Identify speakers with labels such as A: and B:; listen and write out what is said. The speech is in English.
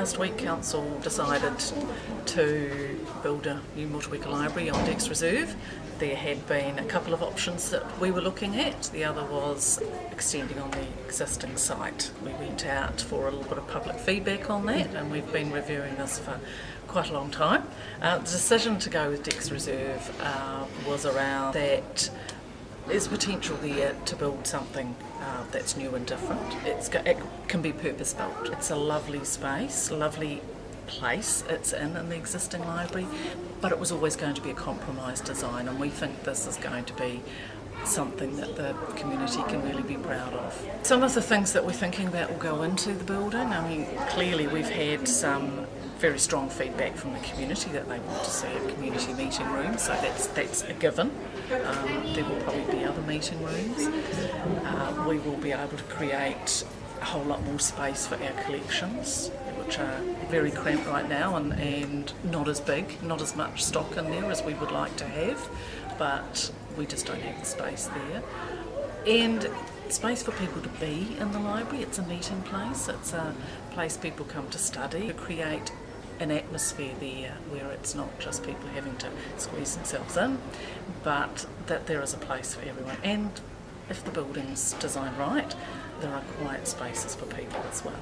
A: Last week Council decided to build a new Motueka library on Decks Reserve. There had been a couple of options that we were looking at. The other was extending on the existing site. We went out for a little bit of public feedback on that and we've been reviewing this for quite a long time. Uh, the decision to go with Decks Reserve uh, was around that there's potential there to build something uh, that's new and different. It's, it can be purpose built. It's a lovely space, lovely place it's in in the existing library, but it was always going to be a compromise design, and we think this is going to be something that the community can really be proud of. Some of the things that we're thinking about will go into the building. I mean, clearly we've had some very strong feedback from the community that they want to see a community meeting room, so that's that's a given. Um, there will probably be other meeting rooms. Uh, we will be able to create a whole lot more space for our collections, which are very cramped right now and, and not as big, not as much stock in there as we would like to have, but we just don't have the space there. And space for people to be in the library, it's a meeting place, it's a place people come to study, to create an atmosphere there where it's not just people having to squeeze themselves in, but that there is a place for everyone. And if the building's designed right, there are quiet spaces for people as well.